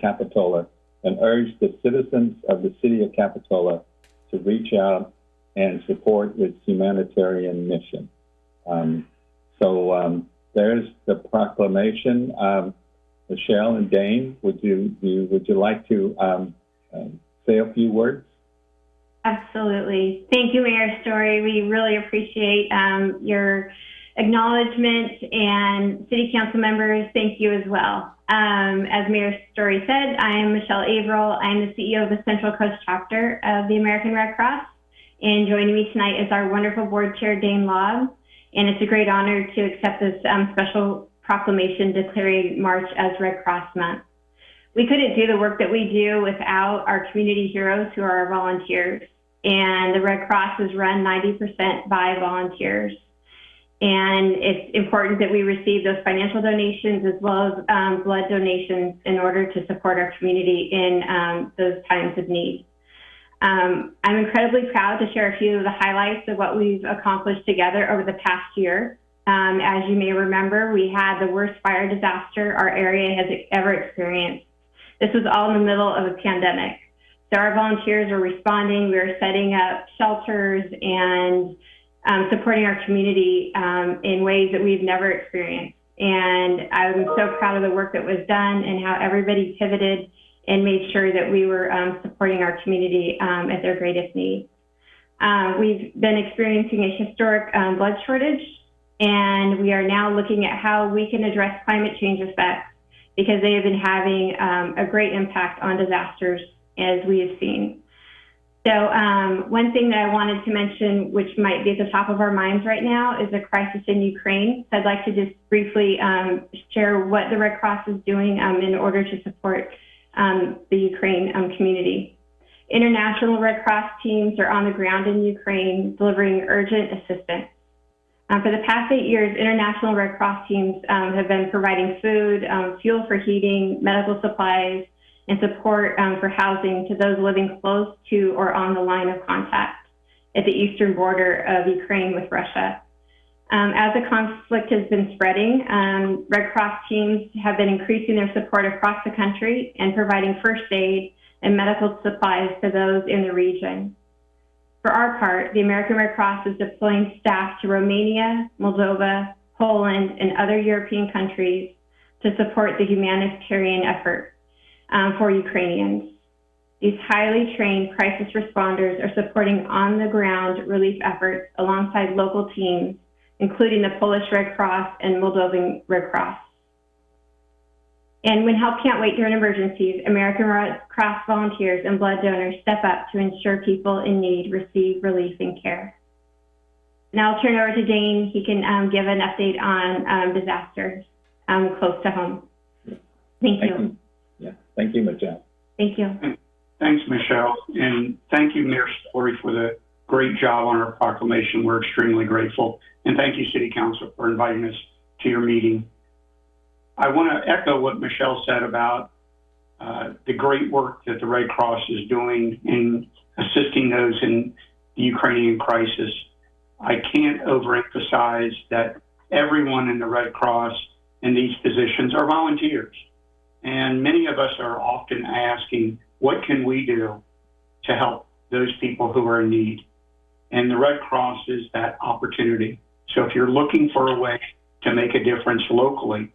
Capitola and urge the citizens of the city of Capitola to reach out and support its humanitarian mission. Um, so um, there's the proclamation. Um, Michelle and Dane, would you, you would you like to um, um, say a few words? Absolutely. Thank you, Mayor Storey. We really appreciate um, your acknowledgement and city council members, thank you as well. Um, as Mayor Storey said, I am Michelle Averill. I'm the CEO of the Central Coast chapter of the American Red Cross. And joining me tonight is our wonderful board chair, Dane Law. And it's a great honor to accept this um, special proclamation declaring March as Red Cross Month. We couldn't do the work that we do without our community heroes who are our volunteers. And the Red Cross is run 90% by volunteers. And it's important that we receive those financial donations as well as um, blood donations in order to support our community in um, those times of need. Um, I'm incredibly proud to share a few of the highlights of what we've accomplished together over the past year. Um, as you may remember, we had the worst fire disaster our area has ever experienced. This was all in the middle of a pandemic. So our volunteers were responding. We were setting up shelters and um, supporting our community um, in ways that we've never experienced. And I'm so proud of the work that was done and how everybody pivoted and made sure that we were um, supporting our community um, at their greatest need. Um, we've been experiencing a historic um, blood shortage, and we are now looking at how we can address climate change effects because they have been having a great impact on disasters as we have seen. So um, one thing that I wanted to mention, which might be at the top of our minds right now, is the crisis in Ukraine. So I'd like to just briefly um, share what the Red Cross is doing um, in order to support um, the Ukraine um, community. International Red Cross teams are on the ground in Ukraine delivering urgent assistance. Um, for the past eight years, International Red Cross teams have been providing food, fuel for heating, medical supplies, and support um, for housing to those living close to or on the line of contact at the eastern border of Ukraine with Russia. Um, as the conflict has been spreading, um, Red Cross teams have been increasing their support across the country and providing first aid and medical supplies to those in the region. For our part, the American Red Cross is deploying staff to Romania, Moldova, Poland, and other European countries to support the humanitarian effort um, for Ukrainians. These highly trained crisis responders are supporting on the ground relief efforts alongside local teams, including the Polish Red Cross and Moldovan Red Cross. And when help can't wait during emergencies, American Red Cross volunteers and blood donors step up to ensure people in need receive relief and care. Now I'll turn it over to Dane. He can um, give an update on um, disasters um, close to home. Thank. Thank you. Yeah, thank you, Michelle. Thank you. Thanks, Michelle. And thank you, Mayor Storey, for the great job on our proclamation. We're extremely grateful. And thank you, City Council, for inviting us to your meeting. I want to echo what Michelle said about uh, the great work that the Red Cross is doing in assisting those in the Ukrainian crisis. I can't overemphasize that everyone in the Red Cross in these positions are volunteers. And many of us are often asking, what can we do to help those people who are in need? And the Red Cross is that opportunity. So if you're looking for a way to make a difference locally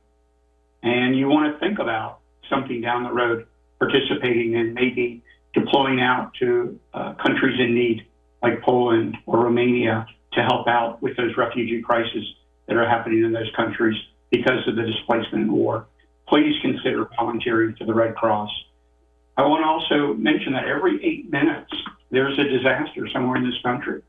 and you want to think about something down the road, participating in maybe deploying out to uh, countries in need like Poland or Romania to help out with those refugee crises that are happening in those countries because of the displacement and war please consider volunteering for the Red Cross. I want to also mention that every eight minutes, there's a disaster somewhere in this country.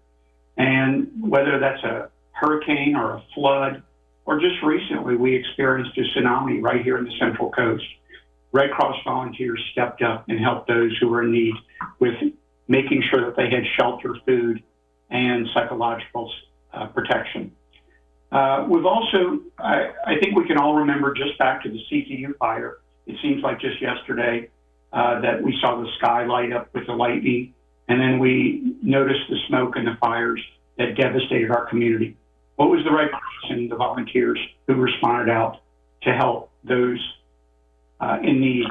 And whether that's a hurricane or a flood, or just recently, we experienced a tsunami right here in the Central Coast. Red Cross volunteers stepped up and helped those who were in need with making sure that they had shelter, food, and psychological uh, protection. Uh, we've also, I, I, think we can all remember just back to the CZU fire. It seems like just yesterday uh, that we saw the sky light up with the lightning, and then we noticed the smoke and the fires that devastated our community. What was the right person, the volunteers who responded out to help those uh, in need?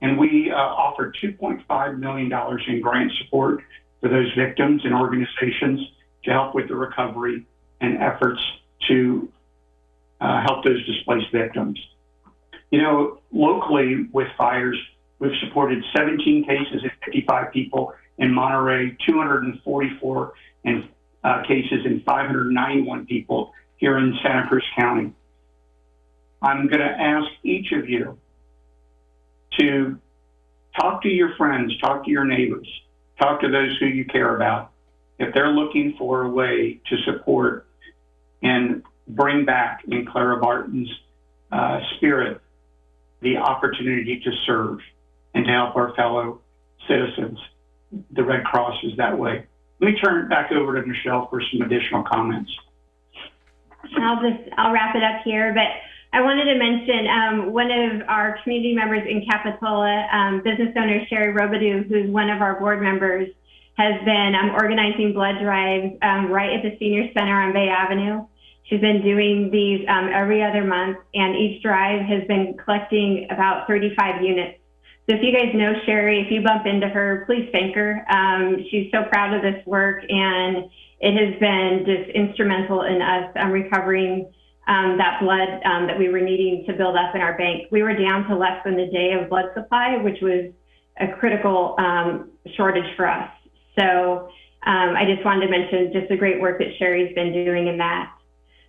And we uh, offered $2.5 million in grant support for those victims and organizations to help with the recovery and efforts to uh, help those displaced victims. You know, locally with fires, we've supported 17 cases and 55 people in Monterey, 244 in, uh, cases and 591 people here in Santa Cruz County. I'm going to ask each of you to talk to your friends, talk to your neighbors, talk to those who you care about. If they're looking for a way to support and bring back in Clara Barton's uh, spirit the opportunity to serve and to help our fellow citizens, the Red Cross is that way. Let me turn it back over to Michelle for some additional comments. I'll just, I'll wrap it up here, but I wanted to mention, um, one of our community members in Capitola, um, business owner Sherry Robidoux, who's one of our board members, has been, um, organizing blood drives, um, right at the senior center on Bay Avenue. She's been doing these, um, every other month, and each drive has been collecting about 35 units. So if you guys know Sherry, if you bump into her, please thank her. Um, she's so proud of this work, and it has been just instrumental in us um, recovering um, that blood that we were needing to build up in our bank. We were down to less than a day of blood supply, which was a critical shortage for us. So um, I just wanted to mention just the great work that Sherry's been doing in that.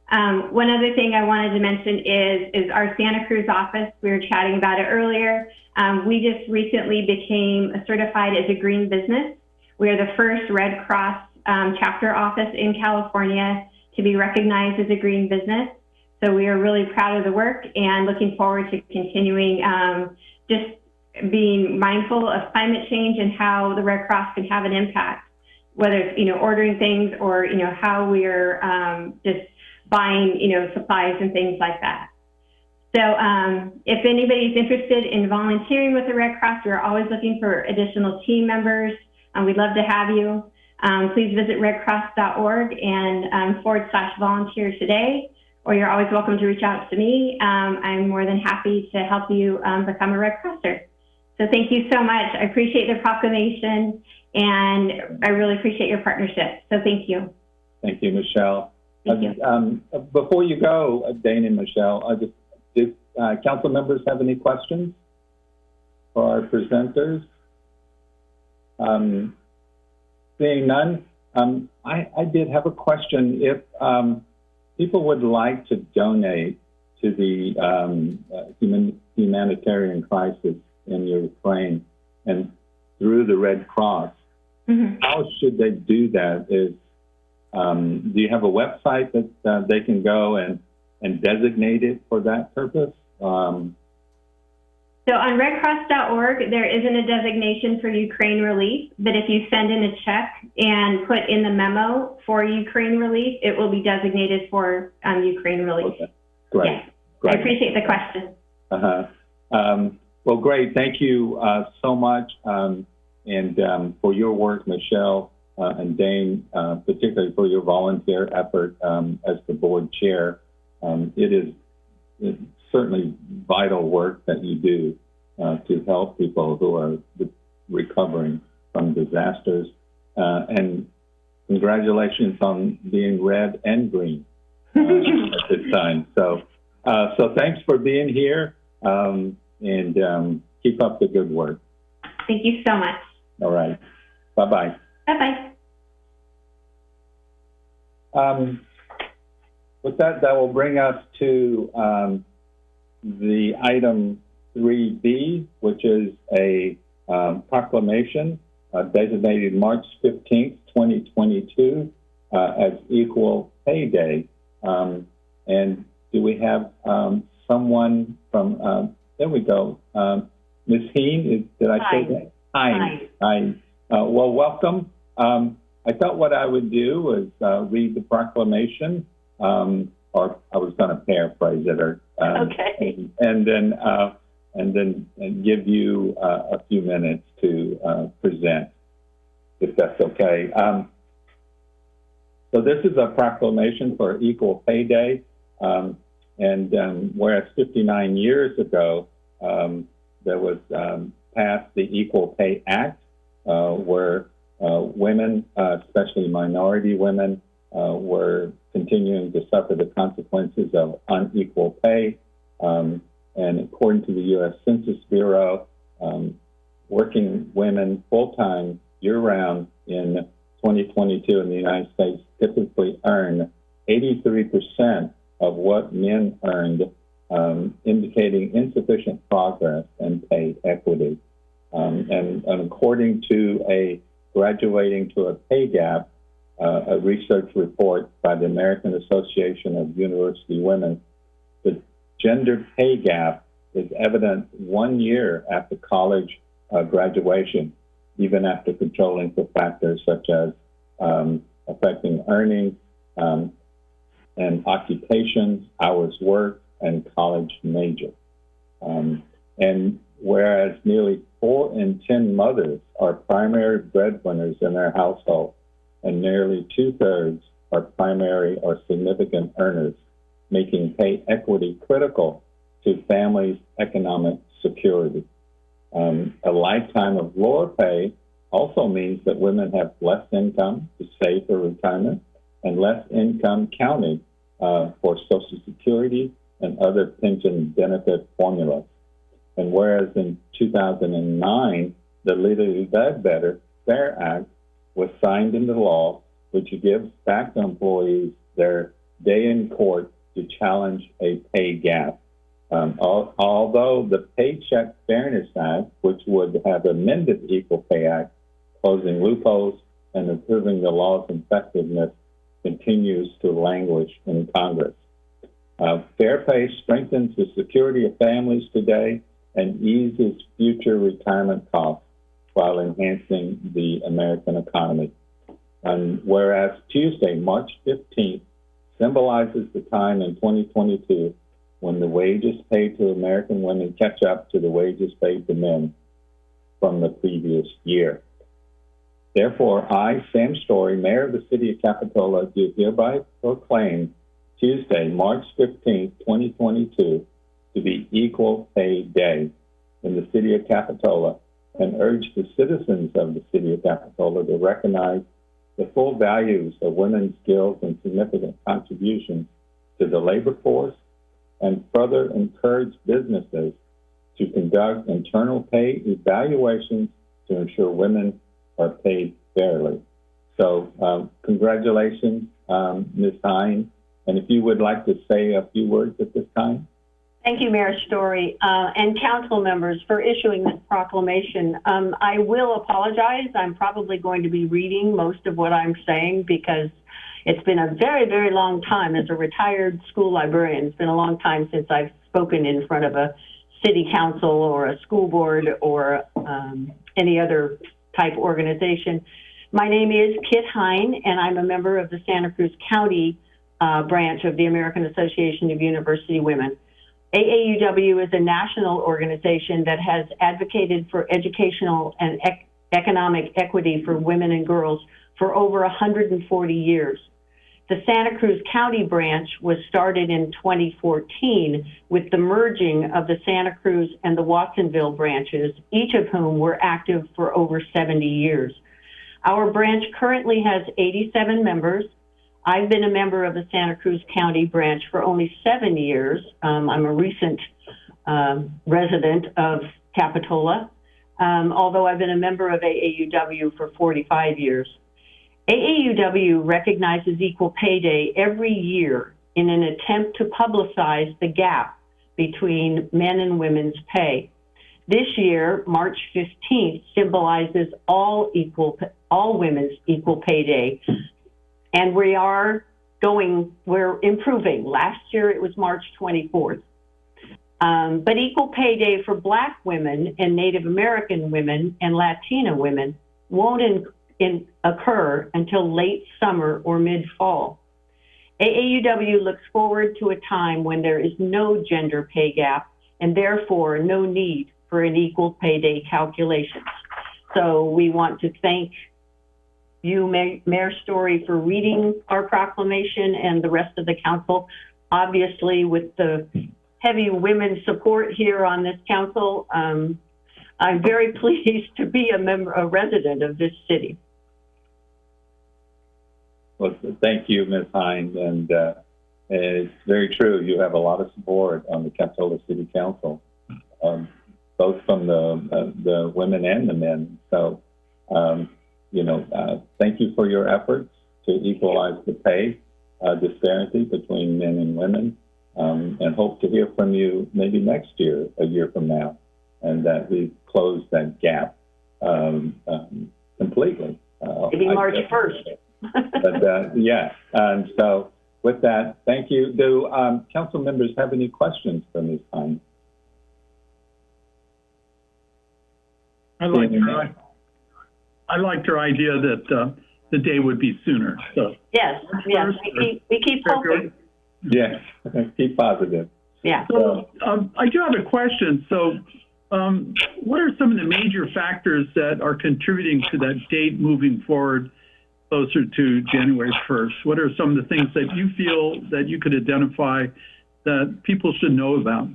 Um, one other thing I wanted to mention is, is our Santa Cruz office. We were chatting about it earlier. Um, we just recently became certified as a green business. We are the first Red Cross um, chapter office in California to be recognized as a green business. So we are really proud of the work and looking forward to continuing um, just being mindful of climate change and how the Red Cross can have an impact, whether it's, you know, ordering things or, you know, how we're um, just buying, you know, supplies and things like that. So um, if anybody's interested in volunteering with the Red Cross, we're always looking for additional team members. Um, we'd love to have you. Um, please visit redcross.org and um, forward slash volunteer today, or you're always welcome to reach out to me. Um, I'm more than happy to help you become a Red Crosser. So thank you so much. I appreciate the proclamation, and I really appreciate your partnership. So thank you. Thank you, Michelle. Thank you. Um, before you go, uh, Dane and Michelle, I just, do uh, council members have any questions for our presenters? Um, seeing none, um, I, I did have a question. If um, people would like to donate to the um, uh, human, humanitarian crisis in Ukraine and through the Red Cross, Mhm. how should they do that? Is um, do you have a website that uh, they can go and and designate it for that purpose? Um, So on redcross.org, there isn't a designation for Ukraine relief, but if you send in a check and put in the memo for Ukraine relief, it will be designated for um, Ukraine relief. okay, great, Yes, I appreciate the question. Uh-huh. Um, well, great. Thank you uh, so much, um, and um, for your work, Michelle uh, and Dane, uh, particularly for your volunteer effort um, as the board chair. Um, it is it's certainly vital work that you do uh, to help people who are recovering from disasters. Uh, and congratulations on being red and green uh, at this time. So, uh, so thanks for being here, um, and um, keep up the good work. Thank you so much. All right, bye bye. Bye-bye. Um, with that, that will bring us to um, the item 3B, which is a um, proclamation uh, designated March 15th, 2022 uh, as Equal Pay Day. Um, and do we have um, someone from, um, there we go, um, Ms. Heen, is, did I say Hi. that? Hi. Hi. Uh, well, welcome. Um, I thought what I would do was uh, read the proclamation, um, or I was going to paraphrase it, or um, Okay. and, and then uh, and then and give you uh, a few minutes to uh, present, if that's okay. Um, so this is a proclamation for Equal Pay Day, um, and um, whereas 59 years ago, um, there was um, passed the Equal Pay Act, uh, where uh, women, uh, especially minority women, uh, were continuing to suffer the consequences of unequal pay. Um, and according to the U.S. Census Bureau, um, working women full time year round in 2022 in the United States typically earn 83% of what men earned, um, indicating insufficient progress in pay equity. Um, and, and according to a graduating to a pay gap, uh, a research report by the American Association of University Women, the gender pay gap is evident one year after college uh, graduation, even after controlling for factors such as um, affecting earnings um, and occupations, hours worked, and college major. Um, and whereas nearly four in 10 mothers are primary breadwinners in their household, and nearly two thirds are primary or significant earners, making pay equity critical to families' economic security. Um, a lifetime of lower pay also means that women have less income to save for retirement and less income counted uh, for Social Security and other pension benefit formulas. And whereas in 2009, the Lilly Ledbetter Fair Act was signed into law, which gives back to employees their day in court to challenge a pay gap. Um, al- although the Paycheck Fairness Act, which would have amended the Equal Pay Act, closing loopholes and improving the law's effectiveness, continues to languish in Congress. Uh, fair pay strengthens the security of families today and eases future retirement costs while enhancing the American economy. And whereas Tuesday, March 15th, symbolizes the time in 2022 when the wages paid to American women catch up to the wages paid to men from the previous year. Therefore, I, Sam Storey, Mayor of the City of Capitola, do hereby proclaim Tuesday, March 15, 2022, to be Equal Pay Day in the City of Capitola and urge the citizens of the City of Capitola to recognize the full values of women's skills and significant contributions to the labor force and further encourage businesses to conduct internal pay evaluations to ensure women are paid fairly. So, um, congratulations, um, Ms. Hines. And if you would like to say a few words at this time. Thank you, Mayor Storey, uh, and council members for issuing this proclamation. Um, I will apologize. I'm probably going to be reading most of what I'm saying because it's been a very, very long time as a retired school librarian. It's been a long time since I've spoken in front of a city council or a school board or um, any other type organization. My name is Kit Hine, and I'm a member of the Santa Cruz County uh, branch of the American Association of University Women. AAUW is a national organization that has advocated for educational and ec- economic equity for women and girls for over 140 years. The Santa Cruz County branch was started in 2014 with the merging of the Santa Cruz and the Watsonville branches, each of whom were active for over 70 years. Our branch currently has 87 members. I've been a member of the Santa Cruz County branch for only seven years. Um, I'm a recent um, resident of Capitola, um, although I've been a member of AAUW for 45 years. AAUW recognizes Equal Pay Day every year in an attempt to publicize the gap between men and women's pay. This year, March 15th, symbolizes all equal, all women's equal pay day. And we are going, we're improving. Last year it was March 24th. Um, but equal pay day for Black women and Native American women and Latina women won't in, occur until late summer or mid fall. AAUW looks forward to a time when there is no gender pay gap and therefore no need for an equal pay day calculation. So we want to thank you, Mayor Storey, for reading our proclamation and the rest of the council. Obviously, with the heavy women support here on this council. Um, I'm very pleased to be a member, a resident of this city. Well, thank you, Ms. Hines, and, uh, and it's very true. You have a lot of support on the Capitola City Council, um, both from the uh, the women and the men. So, um, you know, uh, thank you for your efforts to equalize the pay uh, disparity between men and women, um, and hope to hear from you maybe next year, a year from now, and that we close that gap um, um, completely. Uh, Maybe I March 1st. But uh, yeah, um, so with that, thank you. Do um, council members have any questions for Ms. Hines? I liked her, I liked her idea that, uh, the day would be sooner, so. Yes, yes, we keep, we keep hoping. Yes, keep positive. Yeah. So, um, I do have a question. So, um, what are some of the major factors that are contributing to that date moving forward closer to January 1st? What are some of the things that you feel that you could identify that people should know about?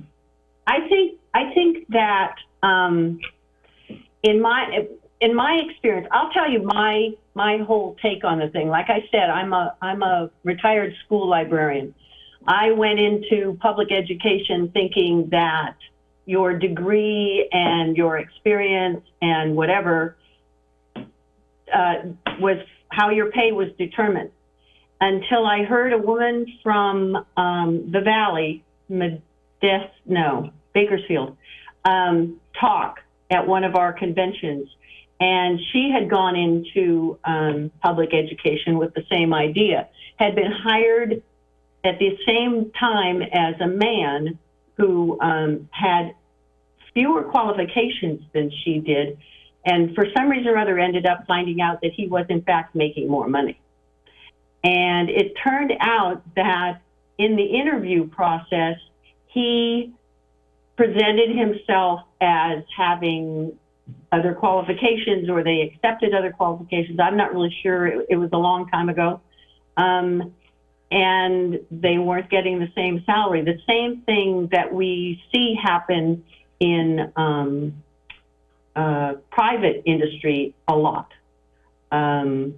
I think I think that um, in my in my experience, I'll tell you my my whole take on the thing. Like I said, I'm a I'm a retired school librarian. I went into public education thinking that your degree and your experience and whatever uh, was how your pay was determined. Until I heard a woman from um, the Valley, Modesto, no, Bakersfield, um, talk at one of our conventions. And she had gone into um, public education with the same idea, had been hired at the same time as a man who um, had fewer qualifications than she did, and for some reason or other ended up finding out that he was in fact making more money. And it turned out that in the interview process, he presented himself as having other qualifications or they accepted other qualifications. I'm not really sure. It, it was a long time ago. Um, and they weren't getting the same salary. The same thing that we see happen in um, uh, private industry a lot. Um,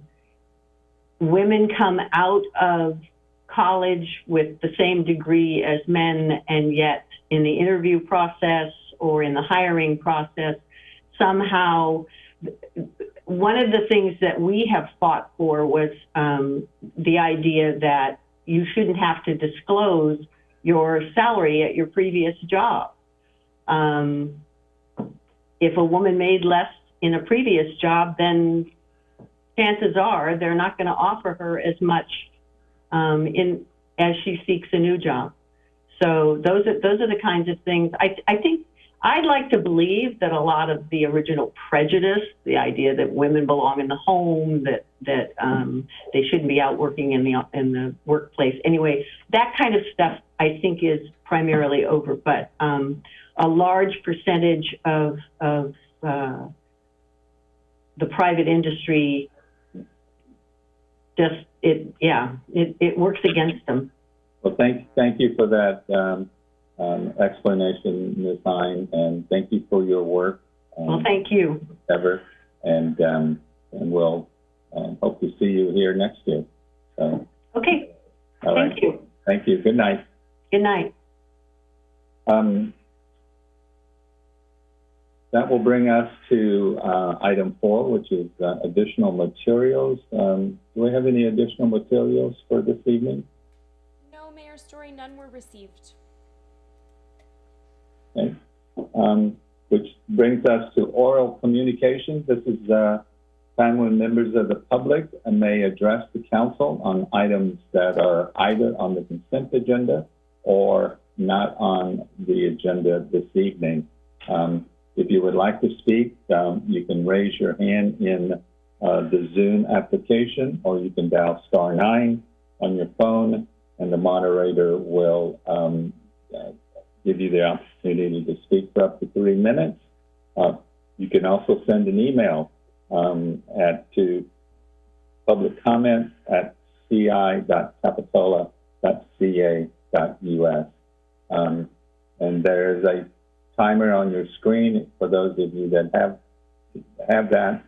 women come out of college with the same degree as men, and yet in the interview process or in the hiring process, somehow one of the things that we have fought for was um, the idea that you shouldn't have to disclose your salary at your previous job. Um, if a woman made less in a previous job, then chances are they're not going to offer her as much um, in as she seeks a new job. So those are those are the kinds of things. I I think I'd like to believe that a lot of the original prejudice, the idea that women belong in the home, that that um, they shouldn't be out working in the in the workplace. Anyway, that kind of stuff I think is primarily over, but um, a large percentage of of uh, the private industry just it yeah it, it works against them. Well, thank, thank you for that um, um, explanation, Ms. Hine, and thank you for your work. um, Well, thank you. Ever, and, um, and we'll um, hope to see you here next year. So, Okay, all right. thank you. Thank you. Good night. Good night. Um, that will bring us to uh, item four, which is uh, additional materials. Um, do we have any additional materials for this evening? No, Mayor Storey, none were received. Okay. Um, which brings us to oral communications. This is the time when members of the public may address the council on items that are either on the consent agenda or not on the agenda this evening. Um, if you would like to speak, um, you can raise your hand in uh, the Zoom application, or you can dial star nine on your phone, and the moderator will um, uh, give you the opportunity to speak for up to three minutes. Uh, you can also send an email um, at to public comment at ci.capitola.ca.us. Um, and there's a timer on your screen for those of you that have have that.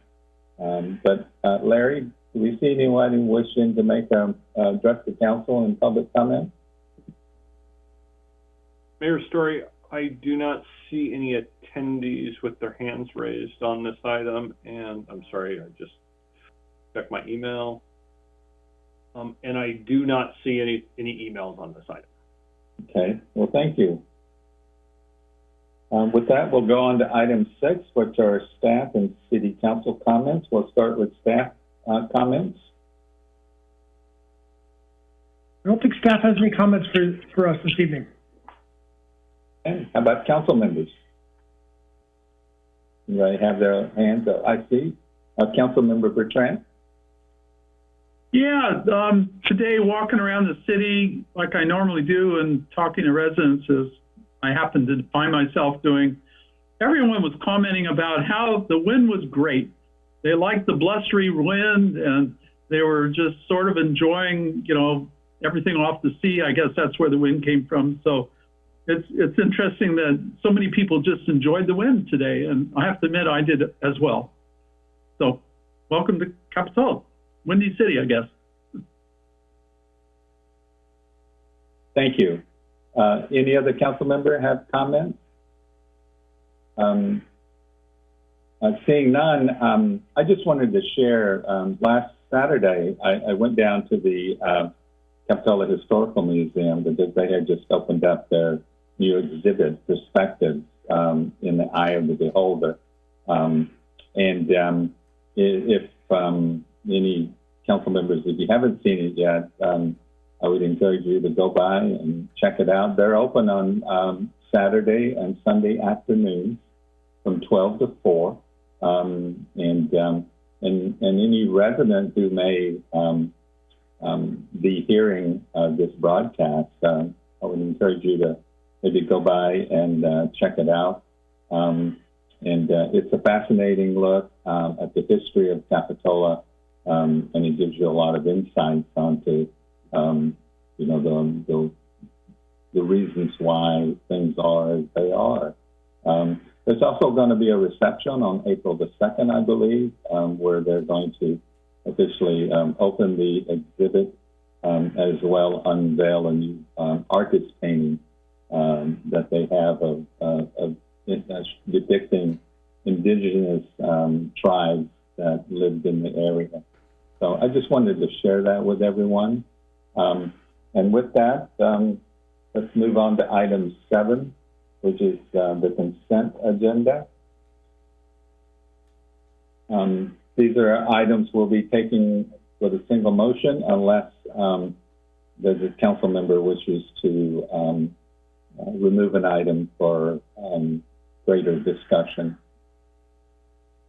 Um, but uh, Larry, do we see anyone wishing to make a uh, address the council in public comment? Mayor Storey, I do not see any attendees with their hands raised on this item, and I'm sorry, I just checked my email. Um, and I do not see any, any emails on this item. Okay, well, thank you. Um, with that, we'll go on to item six, which are staff and city council comments. We'll start with staff uh, comments. I don't think staff has any comments for, for us this evening. Okay, how about council members? Anybody have their hands up? I see. Uh, Councilmember Bertrand? Yeah, um, today walking around the city like I normally do and talking to residents as I happened to find myself doing, everyone was commenting about how the wind was great. They liked the blustery wind and they were just sort of enjoying, you know, everything off the sea. I guess that's where the wind came from. So it's it's interesting that so many people just enjoyed the wind today, and I have to admit I did as well. So welcome to Capitola. Windy City, I guess. Thank you. Uh, any other council member have comments? Um, uh, seeing none, um, I just wanted to share, um, last Saturday, I, I went down to the, uh, Capitola Historical Museum because they had just opened up their new exhibit, Perspectives, um, in the Eye of the Beholder. Um, and, um, if, um, any council members, if you haven't seen it yet, I would encourage you to go by and check it out. They're open on um, Saturday and Sunday afternoons from 12 to 4. Um, and, um, and, and any resident who may um, um, be hearing uh, this broadcast, uh, I would encourage you to maybe go by and uh, check it out. And uh, it's a fascinating look at the history of Capitola and it gives you a lot of insights onto, um, you know, the, the, the reasons why things are as they are. Um, there's also going to be a reception on April the 2nd, I believe, um, where they're going to officially um, open the exhibit um, as well unveil a new um, artist painting that they have of, of depicting indigenous tribes that lived in the area. So I just wanted to share that with everyone. Um, and with that, um, let's move on to item seven, which is uh, the consent agenda. Um, these are items we'll be taking with a single motion unless um, the, council member wishes to um, uh, remove an item for um, greater discussion.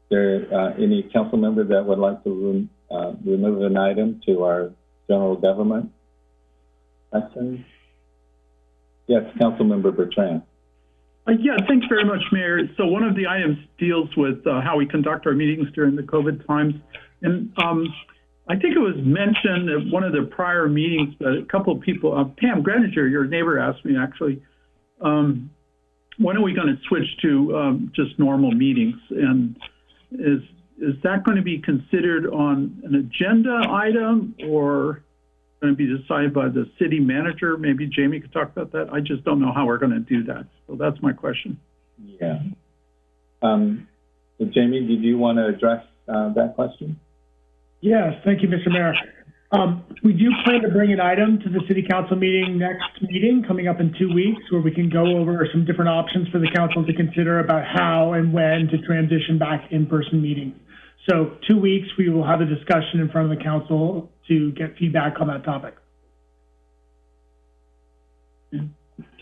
There uh, any council member that would like to uh, remove an item to our general government section? Yes, Councilmember Bertrand. Uh, yeah, thanks very much, Mayor. So one of the items deals with uh, how we conduct our meetings during the COVID times. And um, I think it was mentioned at one of the prior meetings that a couple of people, uh, Pam Greninger, your neighbor, asked me actually, um, when are we going to switch to um, just normal meetings? And is is that going to be considered on an agenda item or going to be decided by the city manager? Maybe Jamie could talk about that. I just don't know how we're going to do that. So that's my question. Yeah. Um, so Jamie, did you want to address uh, that question? Yes, thank you, Mr. Mayor. Um, we do plan to bring an item to the city council meeting next meeting coming up in two weeks where we can go over some different options for the council to consider about how and when to transition back in-person meetings. So two weeks, we will have a discussion in front of the council to get feedback on that topic.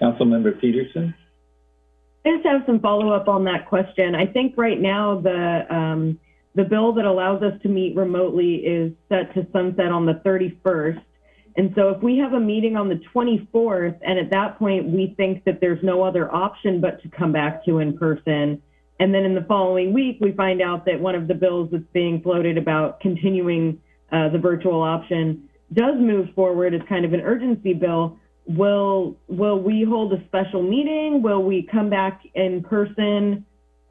Councilmember Petersen? I just have some follow-up on that question. I think right now the, um, the bill that allows us to meet remotely is set to sunset on the 31st. And so if we have a meeting on the 24th, and at that point we think that there's no other option but to come back to in person, and then in the following week we find out that one of the bills that's being floated about continuing uh, the virtual option does move forward as kind of an urgency bill, will will we hold a special meeting? Will we come back in person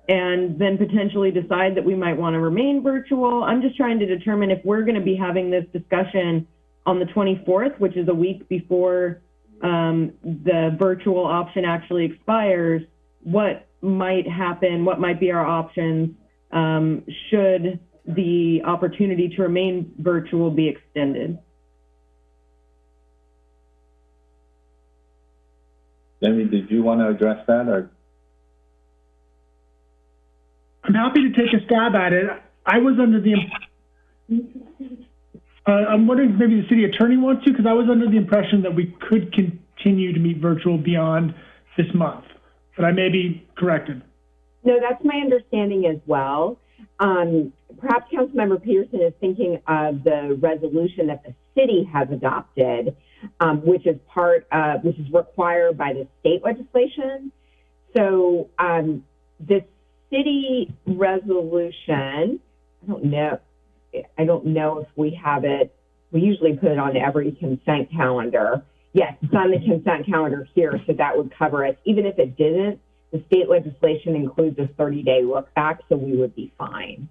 and then potentially decide that we might want to remain virtual? I'm just trying to determine if we're going to be having this discussion on the 24th, which is a week before um, the virtual option actually expires. What might happen? What might be our options um, should the opportunity to remain virtual be extended? Jamie, did you want to address that or? I'm happy to take a stab at it. I was under the, uh, I'm wondering if maybe the city attorney wants to, because I was under the impression that we could continue to meet virtual beyond this month, but I may be corrected. No, that's my understanding as well. Um, perhaps Councilmember Petersen is thinking of the resolution that the city has adopted, um, which is part of, which is required by the state legislation. So um, the city resolution, I don't know, I don't know if we have it. We usually put it on every consent calendar. Yes, it's on the consent calendar here, so that would cover it. Even if it didn't, the state legislation includes a 30-day look back, so we would be fine.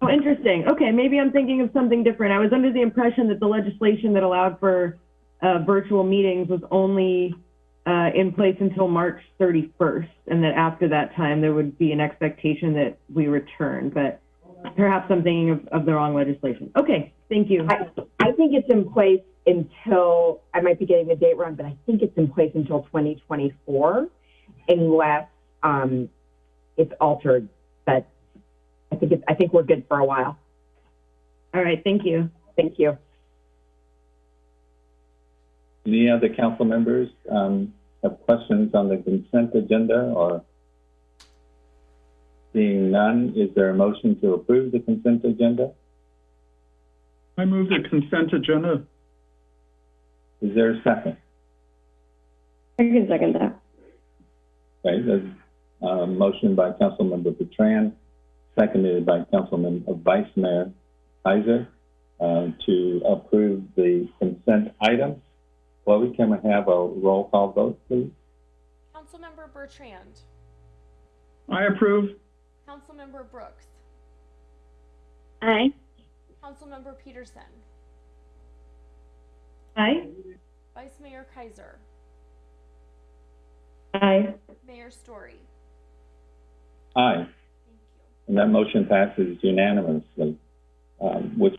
Oh, interesting. Okay, maybe I'm thinking of something different. I was under the impression that the legislation that allowed for uh, virtual meetings was only uh, in place until March 31st, and that after that time there would be an expectation that we return. But perhaps I'm thinking of, of the wrong legislation. Okay, thank you. I, I think it's in place until, I might be getting the date wrong, but I think it's in place until 2024, unless um, it's altered. But I think it's, I think we're good for a while. All right, thank you. Thank you. Any other council members um, have questions on the consent agenda or? Seeing none, is there a motion to approve the consent agenda? I move the consent agenda. Is there a second? I can second that. Okay, there's a motion by Councilmember Bertrand, seconded by Councilman, uh, Vice Mayor Keiser, uh, to approve the consent items. Chloe, can we have a roll call vote, please? Councilmember Bertrand. I approve. Councilmember Brooks. Aye. Councilmember Petersen. Aye. Vice Mayor Keiser. Aye. Mayor Storey. Aye, Thank you. and that motion passes unanimously, um, which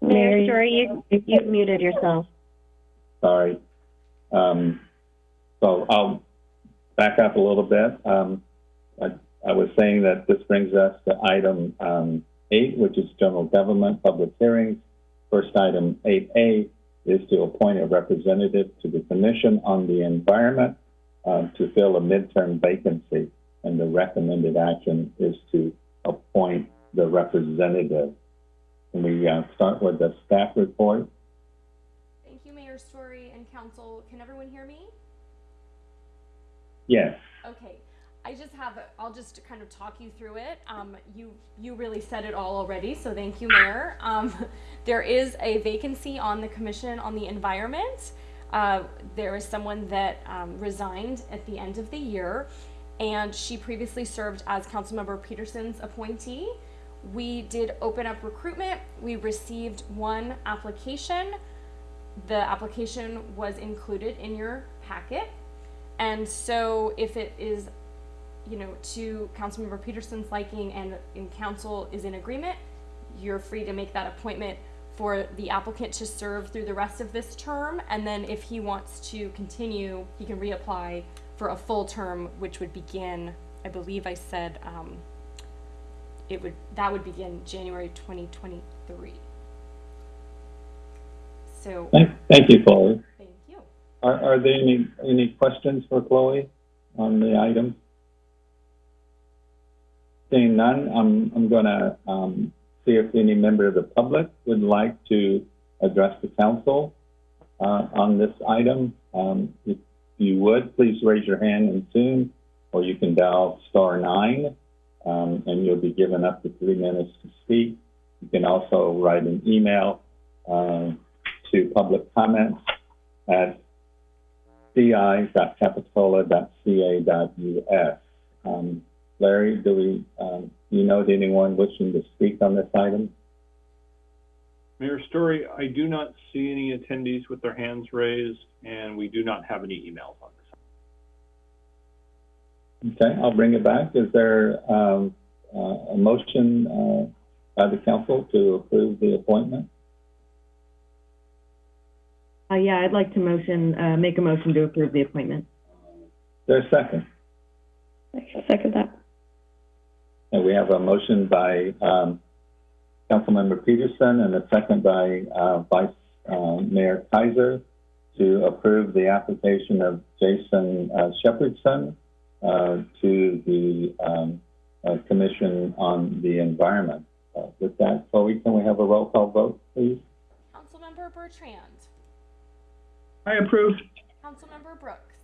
Mary, Storey, you, you muted yourself. Sorry. Um, so I'll back up a little bit. Um, I, I was saying that this brings us to item um, eight, which is general government public hearings. First item 8A is to appoint a representative to the Commission on the Environment uh, to fill a midterm vacancy. And the recommended action is to appoint the representative. Can we uh, start with the staff report? Thank you, Mayor Storey Council. Can everyone hear me? Yes. Okay, I just have, a- I'll just kind of talk you through it. Um, you, you really said it all already, so thank you, Mayor. Um, there is a vacancy on the Commission on the Environment. Uh, there is someone that, um, resigned at the end of the year, and she previously served as Councilmember Petersen's appointee. We did open up recruitment. We received one application. The application was included in your packet. And so if it is, you know, to Councilmember Petersen's liking and in council is in agreement, you're free to make that appointment for the applicant to serve through the rest of this term. And then if he wants to continue, he can reapply for a full term, which would begin, I believe I said, um, it would, that would begin January twenty twenty-three. So, Thank, thank you, Chloe. thank you. Are, are there any, any questions for Chloe on the item? Seeing none, I'm, I'm gonna, um, see if any member of the public would like to address the council, uh, on this item. Um, if you would, please raise your hand in Zoom, or you can dial star nine. um, and you'll be given up to three minutes to speak. You can also write an email uh, to public comments at ci.capitola.ca.us. Um, Larry, do we, um, do you know anyone wishing to speak on this item? Mayor Storey, I do not see any attendees with their hands raised, and we do not have any emails on this. Okay, I'll bring it back. Is there um, uh, a motion uh, by the council to approve the appointment? Uh, yeah, I'd like to motion, uh, make a motion to approve the appointment. There's a second? Second that. And we have a motion by um, Councilmember Petersen and a second by uh, Vice uh, Mayor Keiser to approve the application of Jason uh, Shepherdson uh, to the um, uh, Commission on the Environment. Uh, with that, Chloe, can we have a roll call vote, please? Councilmember Bertrand, I approve. Councilmember Brooks,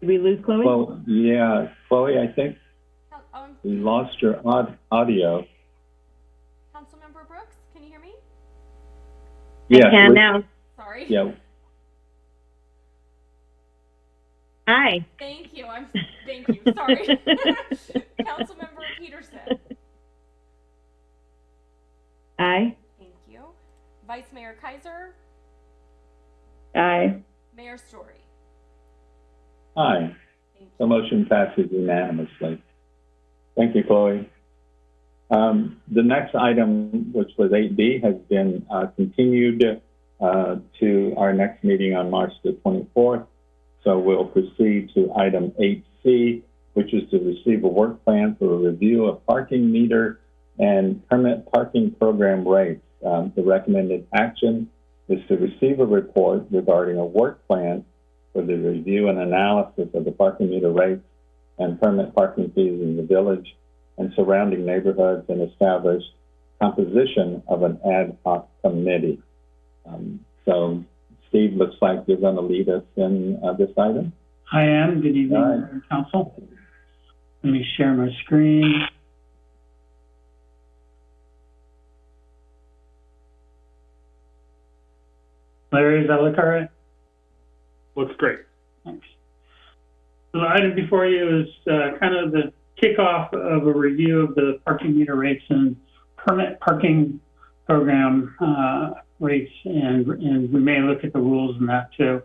Did we lose Chloe? Well, yeah, Chloe, I think Coun- um, we lost your aud- audio. Councilmember Brooks, can you hear me? Yeah. I can now. Sorry. Yeah, Hi. Thank you. I'm thank you. Sorry. Councilmember Petersen. Aye. Thank you. Vice Mayor Keiser, Aye. Mayor Storey. aye. Thank The motion passes unanimously. Thank you, Chloe. Um, the next item, which was 8B, has been uh, continued uh, to our next meeting on March the 24th. So we'll proceed to item 8C, which is to receive a work plan for a review of parking meter and permit parking program rates. Um, the recommended action is to receive a report regarding a work plan for the review and analysis of the parking meter rates and permit parking fees in the village and surrounding neighborhoods and establish composition of an ad hoc committee. Um, so, Steve, looks like you're going to lead us in uh, this item. I am. Good evening, All right. Council. Let me share my screen. Larry, does that look all right? Looks great. Thanks. So the item before you is uh, kind of the kickoff of a review of the parking meter rates and permit parking program uh, rates, and, and we may look at the rules in that too.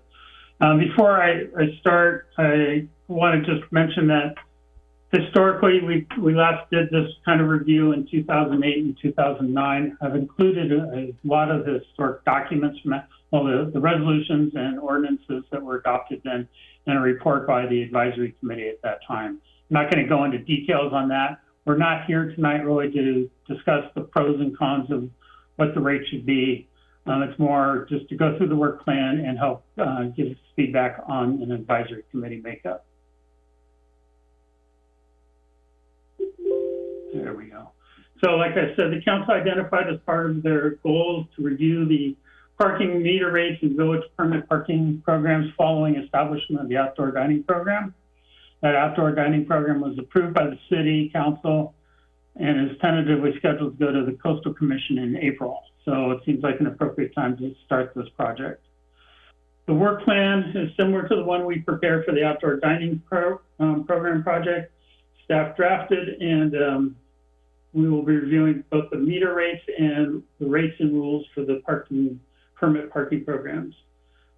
Um, before I, I start, I want to just mention that historically, we, we last did this kind of review in 2008 and 2009. I've included a, a lot of the historic documents from that, well, the, the resolutions and ordinances that were adopted then, and a report by the advisory committee at that time. I'm not going to go into details on that. We're not here tonight really to discuss the pros and cons of what the rate should be. Um, it's more just to go through the work plan and help uh, give feedback on an advisory committee makeup. There we go. So like I said, the council identified as part of their goals to review the parking meter rates and village permit parking programs following establishment of the outdoor dining program. That outdoor dining program was approved by the city council and is tentatively scheduled to go to the coastal commission in April. So it seems like an appropriate time to start this project. The work plan is similar to the one we prepared for the outdoor dining pro, um, program project. Staff drafted and um, we will be reviewing both the meter rates and the rates and rules for the parking permit parking programs.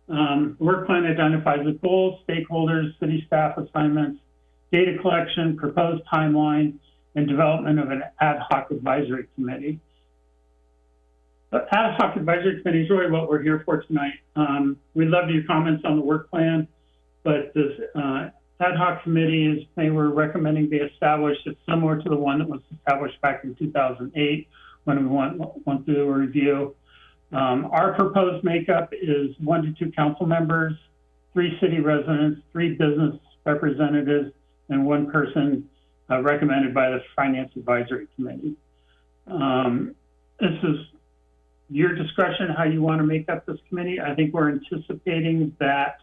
Um, the work plan identifies the goals, stakeholders, city staff assignments, data collection, proposed timeline, and development of an ad hoc advisory committee. Ad hoc advisory committee is really what we're here for tonight. Um, we'd love your comments on the work plan, but this uh, ad hoc committee is they were recommending be established. It's similar to the one that was established back in 2008 when we went, went through a review. Um, our proposed makeup is one to two council members, three city residents, three business representatives, and one person uh, recommended by the Finance Advisory Committee. Um, this is your discretion how you want to make up this committee. I think we're anticipating that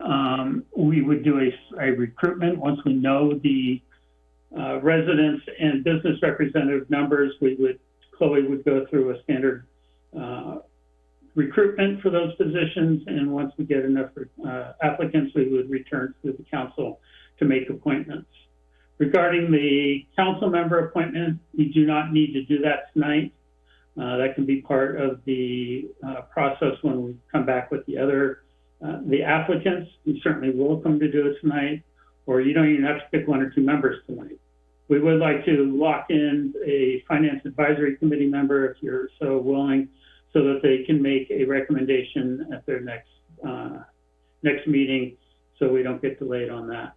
um, we would do a, a recruitment once we know the uh, residents and business representative numbers. We would Chloe would go through a standard uh, recruitment for those positions, and once we get enough uh, applicants, we would return to the council to make appointments. Regarding the council member appointment, we do not need to do that tonight. Uh, that can be part of the uh, process when we come back with the other, uh, the applicants. You certainly welcome to do it tonight, or you don't even have to pick one or two members tonight. We would like to lock in a finance advisory committee member if you're so willing, so that they can make a recommendation at their next uh, next meeting, so we don't get delayed on that.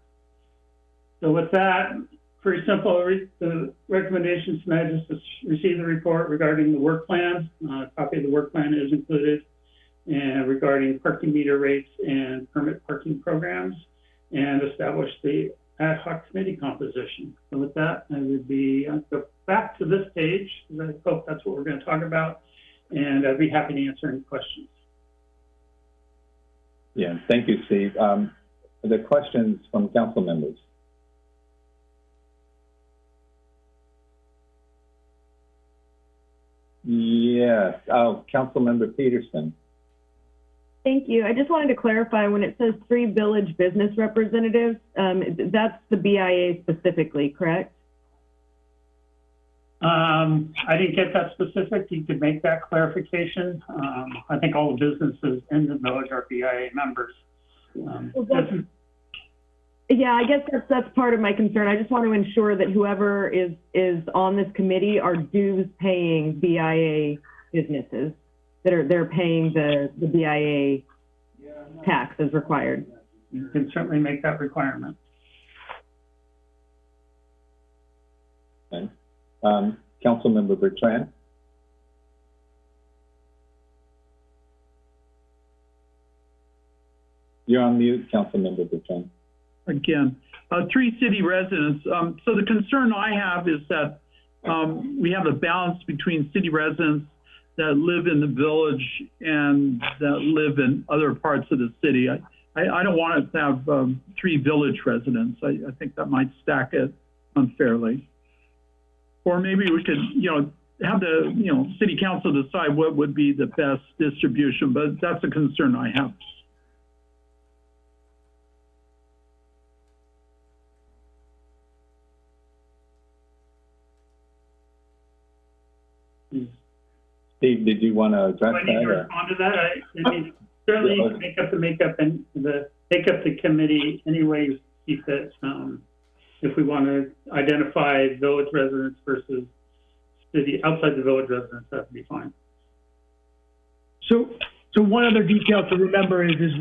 So with that, pretty simple. Re- The recommendations tonight is to receive the report regarding the work plan. Uh, a copy of the work plan is included, and regarding parking meter rates and permit parking programs, and establish the ad hoc committee composition. So with that, I would be I'll go back to this page. I hope that's what we're going to talk about, and I'd be happy to answer any questions. Yeah, thank you, Steve. Um, questions from council members? Yes, oh, Councilmember Petersen. Thank you. I just wanted to clarify, when it says three village business representatives, um, that's the BIA specifically, correct? Um, I didn't get that specific. You could make that clarification. Um, I think all the businesses in the village are BIA members. Um, Well, Yeah, I guess that's, that's part of my concern. I just want to ensure that whoever is, is on this committee are dues paying BIA businesses that are, they're paying the, the BIA tax as required. You can certainly make that requirement. Okay. Um, Councilmember Bertrand. You're on mute, Councilmember Bertrand. again. Uh, three city residents. Um, so the concern I have is that um, we have a balance between city residents that live in the village and that live in other parts of the city. I, I, I don't want to have um, three village residents. I, I think that might stack it unfairly. Or maybe we could, you know, have the, you know, city council decide what would be the best distribution, but that's a concern I have. Steve, did you want to address Do I need that? to or- respond to that? I, I mean, certainly you can make up the makeup and the, make up the committee any way you see fit. Um, if we want to identify village residents versus city, outside the village residents, that would be fine. So, so one other detail to remember is, is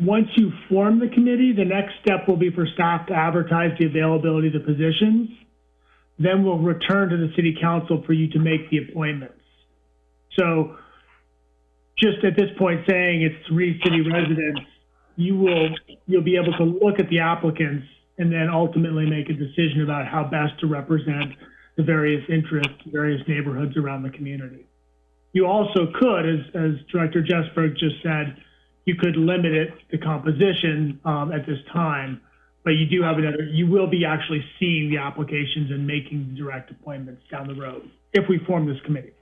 once you form the committee, the next step will be for staff to advertise the availability of the positions. Then we'll return to the city council for you to make the appointments. So just at this point saying it's three city residents, you will, you'll be able to look at the applicants and then ultimately make a decision about how best to represent the various interests, various neighborhoods around the community. You also could, as, as Director Jesberg just said, you could limit it to composition um, at this time, but you do have another, you will be actually seeing the applications and making direct appointments down the road if we form this committee.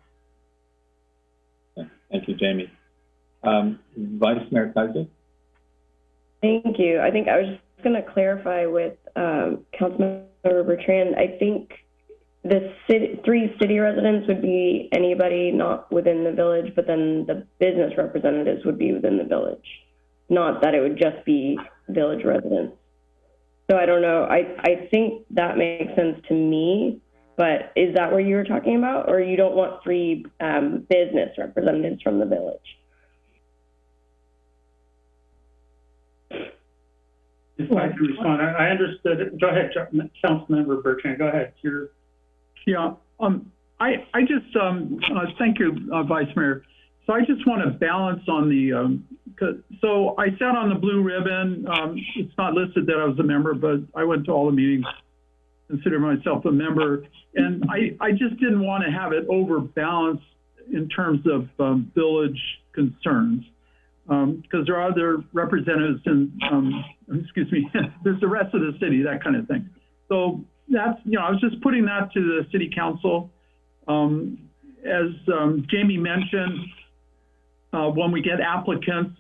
Thank you, Jamie. Um, Vice Mayor Keiser? Thank you. I think I was just going to clarify with um, Councilmember Bertrand. I think the city, three city residents would be anybody not within the village, but then the business representatives would be within the village. Not that it would just be village residents. So I don't know. I, I think that makes sense to me, but is that what you were talking about? Or you don't want three um, business representatives from the village? If I can respond, I, I understood it. Go ahead, Councilmember Bertrand, go ahead. You're, Yeah, um, I, I just, um, uh, thank you, uh, Vice Mayor. So I just want to balance on the, um, 'cause- so I sat on the blue ribbon. Um, it's not listed that I was a member, but I went to all the meetings, consider myself a member. And I, I just didn't want to have it overbalanced in terms of um, village concerns. Because there are other representatives in, um, excuse me, there's the rest of the city, that kind of thing. So that's, you know, I was just putting that to the city council. Um, as um, Jamie mentioned, uh, when we get applicants,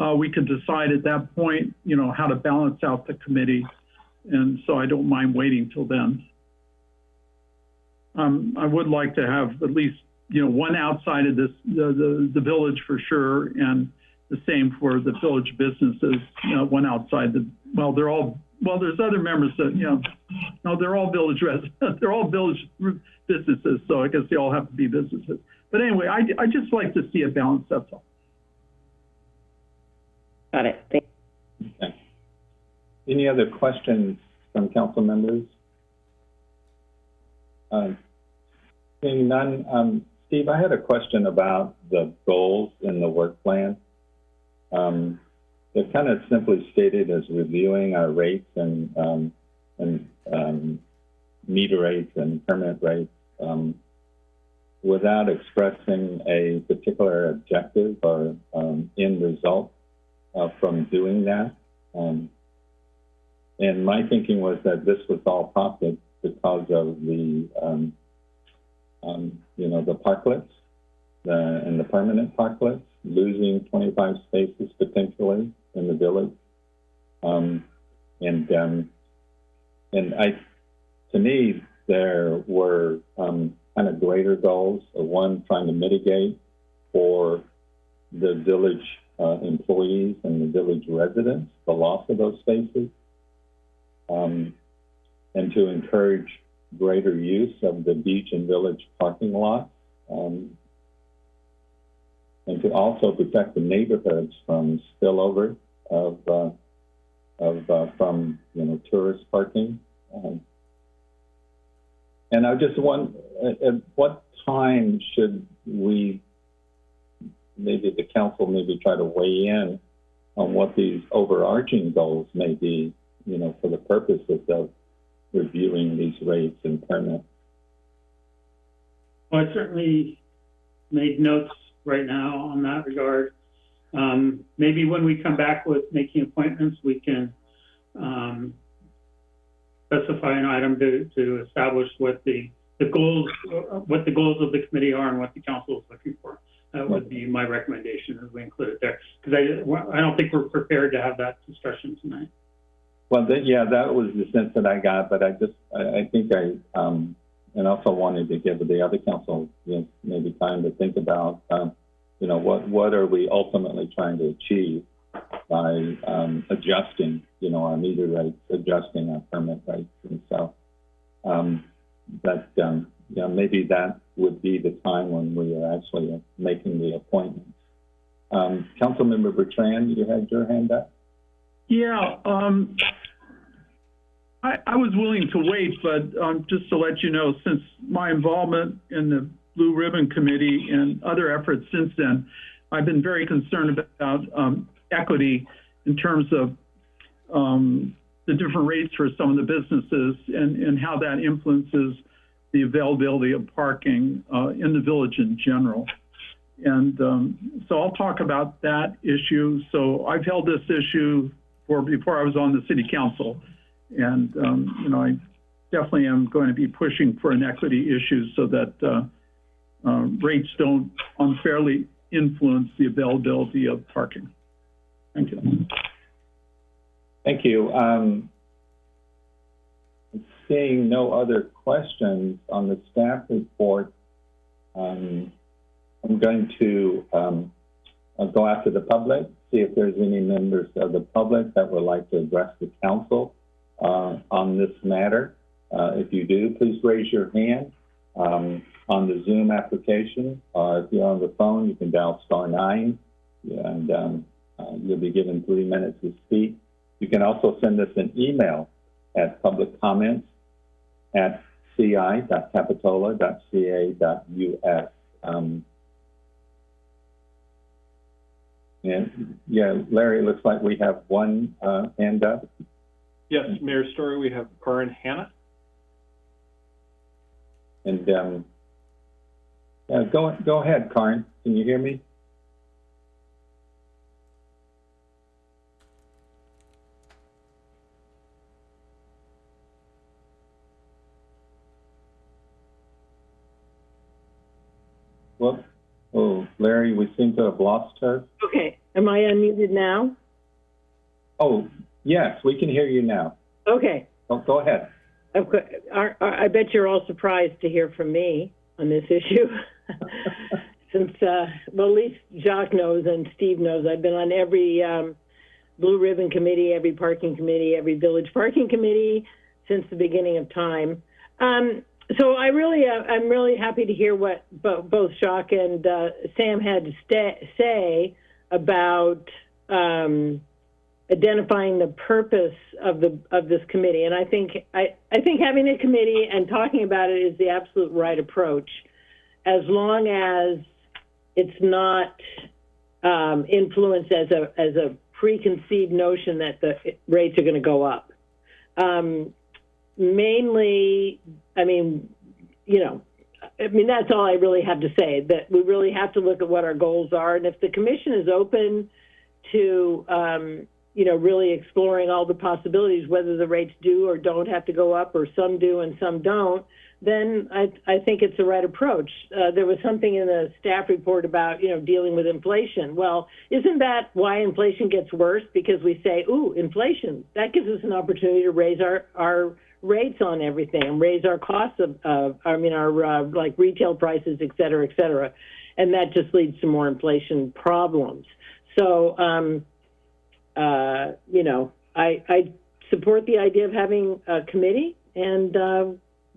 uh, we can decide at that point, you know, how to balance out the committee. And so I don't mind waiting till then. Um, I would like to have at least, you know, one outside of this, the, the, the village for sure, and the same for the village businesses, you know, one outside the, well, they're all, well, there's other members that, you know, no, they're all village residents, they're all village businesses, so I guess they all have to be businesses. But anyway, I, I just like to see a balance, that's all. Got it. Thank Okay. Any other questions from council members? Uh, Seeing none, um, Steve, I had a question about the goals in the work plan. Um, They're kind of simply stated as reviewing our rates and, um, and um, meter rates and permit rates um, without expressing a particular objective or um, end result uh, from doing that. Um, and my thinking was that this was all prompted because of the, um, um, you know, the parklets the, and the permanent parklets, losing 25 spaces potentially in the village. Um, and, um, and I, to me, there were um, kind of greater goals. One, trying to mitigate for the village uh, employees and the village residents, the loss of those spaces, um, and to encourage greater use of the beach and village parking lots, um, and to also protect the neighborhoods from spillover of, uh, of uh, from you know tourist parking. Um, and I just want, at, at what time should we maybe the council maybe try to weigh in on what these overarching goals may be, you know, for the purposes of reviewing these rates and permits. Well, I certainly made notes right now on that regard. Um, maybe when we come back with making appointments, we can, um, specify an item to, to establish what the, the goals, what the goals of the committee are and what the council is looking for. That would be my recommendation as we include it there. Because I, I don't think we're prepared to have that discussion tonight. Well, that, yeah, that was the sense that I got, but I just, I, I think I, um, and also wanted to give the other council, you know, maybe time to think about, um, you know, what, what are we ultimately trying to achieve by, um, adjusting, you know, our meter rates, adjusting our permit rates. And so, um, that, um, you know, maybe that would be the time when we are actually making the appointments. Um, Councilmember Bertrand, you had your hand up? Yeah, um, I, I was willing to wait, but, um, just to let you know, since my involvement in the Blue Ribbon Committee and other efforts since then, I've been very concerned about, um, equity in terms of, um, the different rates for some of the businesses and, and how that influences the availability of parking, uh, in the village in general. And, um, so I'll talk about that issue. So I've held this issue for, before I was on the city council. And, um, you know, I definitely am going to be pushing for an equity issue so that, uh, uh, rates don't unfairly influence the availability of parking. Thank you. Thank you. Um, seeing no other questions on the staff report, um, I'm going to um, go after the public, see if there's any members of the public that would like to address the council on this matter. Uh, if you do, please raise your hand um, on the Zoom application. Uh, if you're on the phone, you can dial star nine, and um, uh, you'll be given three minutes to speak. You can also send us an email at public comments at ci.capitola.ca.us. Um, and yeah, Larry, it looks like we have one uh, hand up. Yes, Mayor Storey, we have Karin Hanna. And um, Uh, go, go ahead, Karin. Can you hear me? Well, oh, Larry, we seem to have lost her. Okay, am I unmuted now? Oh, yes, we can hear you now. Okay, Oh, go ahead. I, bet you're all surprised to hear from me on this issue. Since, uh, well, at least Jacques knows and Steve knows, I've been on every, um, Blue Ribbon Committee, every parking committee, every village parking committee since the beginning of time. Um, so I really, uh, I'm really happy to hear what bo- both Jacques and uh, Sam had to say about um, identifying the purpose of the of this committee. And I think I, I think having a committee and talking about it is the absolute right approach, as long as it's not um, influenced as a as a preconceived notion that the rates are going to go up. Um, mainly, I mean, you know, I mean that's all I really have to say. That we really have to look at what our goals are, and if the commission is open to, um, you know, really exploring all the possibilities, whether the rates do or don't have to go up, or some do and some don't, then I, I think it's the right approach. Uh, there was something in the staff report about, you know, dealing with inflation. Well, isn't that why inflation gets worse? Because we say, ooh, inflation. That gives us an opportunity to raise our, our rates on everything and raise our costs of, I mean, our, uh, like retail prices, et cetera, et cetera. And that just leads to more inflation problems. So, um, uh, you know, I, I support the idea of having a committee and, uh,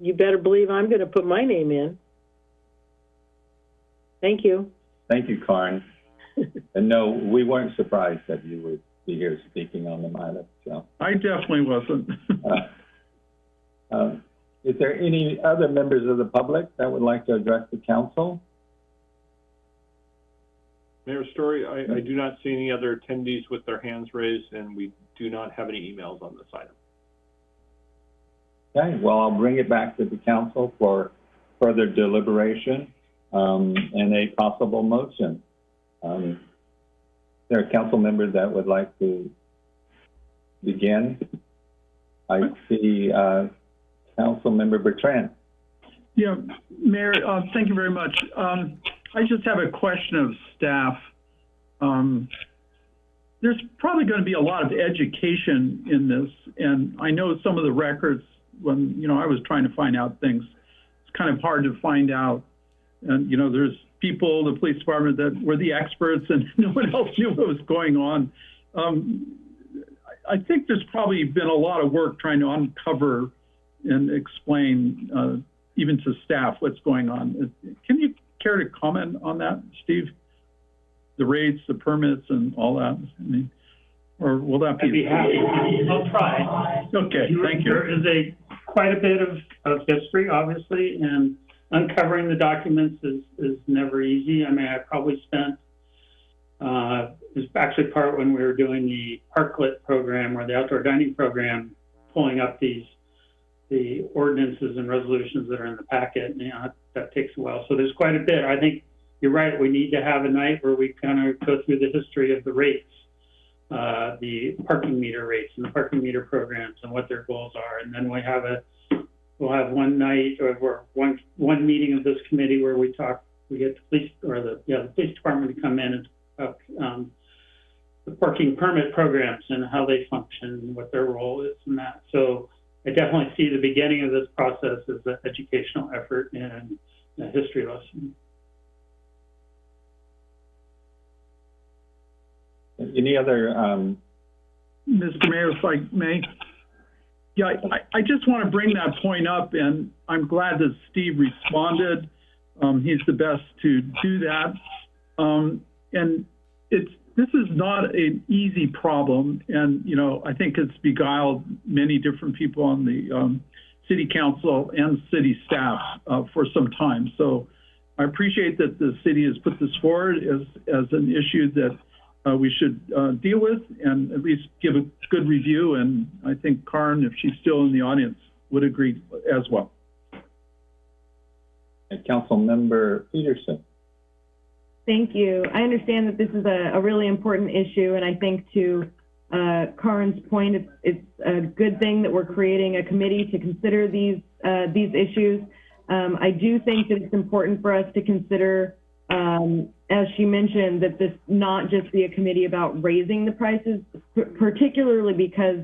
you better believe I'm going to put my name in. Thank you. Thank you, Karin. and no, we weren't surprised that you would be here speaking on the matter. So, I definitely wasn't. uh, um, is there any other members of the public that would like to address the council? Mayor Storey, I, I do not see any other attendees with their hands raised, and we do not have any emails on this item. Okay, well, I'll bring it back to the council for further deliberation um, and a possible motion. Um, there a council members that would like to begin? I see uh, Council Member Bertrand. Yeah, Mayor, uh, thank you very much. Um, I just have a question of staff. Um, there's probably going to be a lot of education in this, and I know some of the records when you know I was trying to find out things. It's kind of hard to find out, and you know there's people, the police department that were the experts, and no one else knew what was going on. Um, I think there's probably been a lot of work trying to uncover and explain, uh, even to staff, what's going on. Can you care to comment on that, Steve? The rates, the permits, and all that. I mean, or will that be? I'd be happy. I'll try. Okay, thank you. There is a quite a bit of, of history, obviously, and uncovering the documents is, is never easy. I mean, I probably spent, uh, it was actually part when we were doing the Parklet program or the outdoor dining program, pulling up these, the ordinances and resolutions that are in the packet. And, you know, that, takes a while. So there's quite a bit. I think you're right. We need to have a night where we kind of go through the history of the rates uh, the parking meter rates and the parking meter programs and what their goals are. And then we have a, we'll have one night or one, one meeting of this committee where we talk, we get the police or the, yeah, the police department to come in and talk, um, the parking permit programs and how they function and what their role is in that. So I definitely see the beginning of this process as an educational effort and a history lesson. Any other, um, Mr. Mayor, if I may? Yeah, I, I just want to bring that point up, and I'm glad that Steve responded. Um, he's the best to do that. Um, and it's, this is not an easy problem, and, you know, I think it's beguiled many different people on the um, city council and city staff uh, for some time. So I appreciate that the city has put this forward as, as an issue that uh, we should uh, deal with and at least give a good review. And I think Karin, if she's still in the audience, would agree as well. And Councilmember Petersen. Thank you. I understand that this is a, a really important issue, and I think to uh, Karin's point, it's, it's a good thing that we're creating a committee to consider these uh, these issues. Um, I do think that it's important for us to consider, um, as she mentioned, that this not just be a committee about raising the prices, particularly because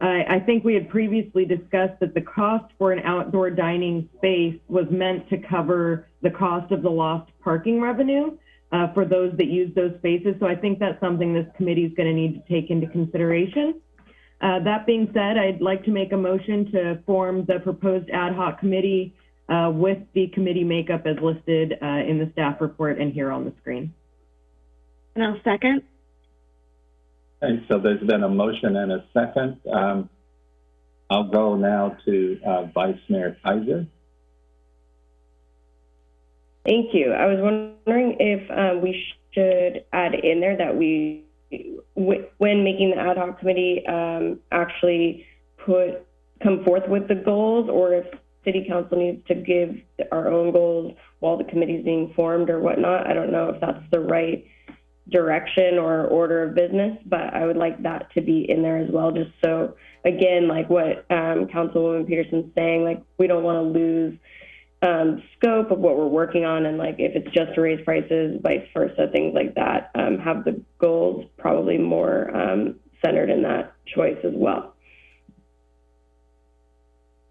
I, I think we had previously discussed that the cost for an outdoor dining space was meant to cover the cost of the lost parking revenue uh, for those that use those spaces. So I think that's something this committee is going to need to take into consideration. Uh, that being said, I'd like to make a motion to form the proposed ad hoc committee uh, with the committee makeup as listed uh, in the staff report and here on the screen. And I'll second. Okay, so there's been a motion and a second. Um, I'll go now to uh, Vice Mayor Keiser. Thank you. I was wondering if um, we should add in there that we, when making the ad hoc committee, um, actually put, come forth with the goals, or if city council needs to give our own goals while the committee's being formed or whatnot. I don't know if that's the right direction or order of business, but I would like that to be in there as well, just so, again, like what um, Councilwoman Petersen's saying, like, we don't want to lose um, scope of what we're working on, and like if it's just to raise prices, vice versa, things like that. Um, have the goals probably more um, centered in that choice as well.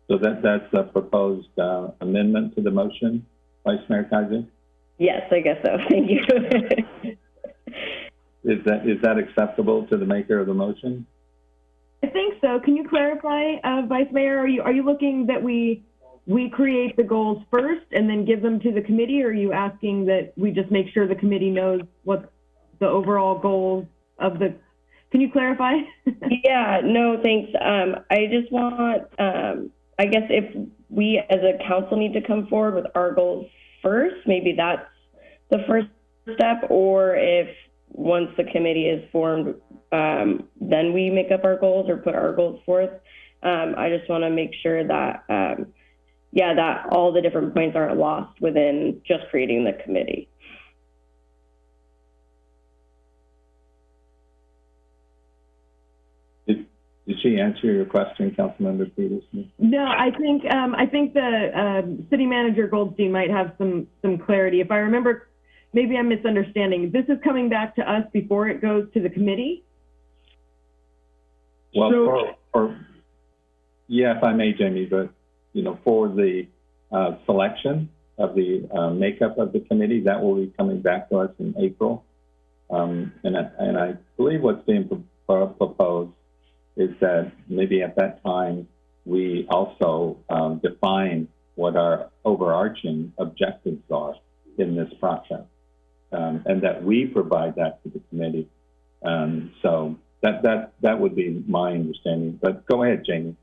So that, that's a proposed uh, amendment to the motion, Vice Mayor Keiser? Yes, I guess so. Thank you. Is that, is that acceptable to the maker of the motion? I think so. Can you clarify, uh, Vice Mayor? Are you are you looking that we we create the goals first and then give them to the committee, or are you asking that we just make sure the committee knows what the overall goals of the? Can you clarify? yeah, no, thanks. Um, I just want, um, I guess if we as a council need to come forward with our goals first, maybe that's the first step, or if once the committee is formed, um, then we make up our goals or put our goals forth. Um, I just want to make sure that, um, yeah, that all the different points aren't lost within just creating the committee. Did, did she answer your question, Councilmember Petersen? No, I think um, I think the um, city manager Goldstein might have some some clarity. If I remember, maybe I'm misunderstanding. This is coming back to us before it goes to the committee. Well, So- for, for, yeah, if I may, Jamie, but, you know, for the uh, selection of the uh, makeup of the committee, that will be coming back to us in April. Um, and, I, and I believe what's being pro- proposed is that maybe at that time, we also um, define what our overarching objectives are in this process. Um, and that we provide that to the committee. Um, so that, that, that would be my understanding. But go ahead, Jamie.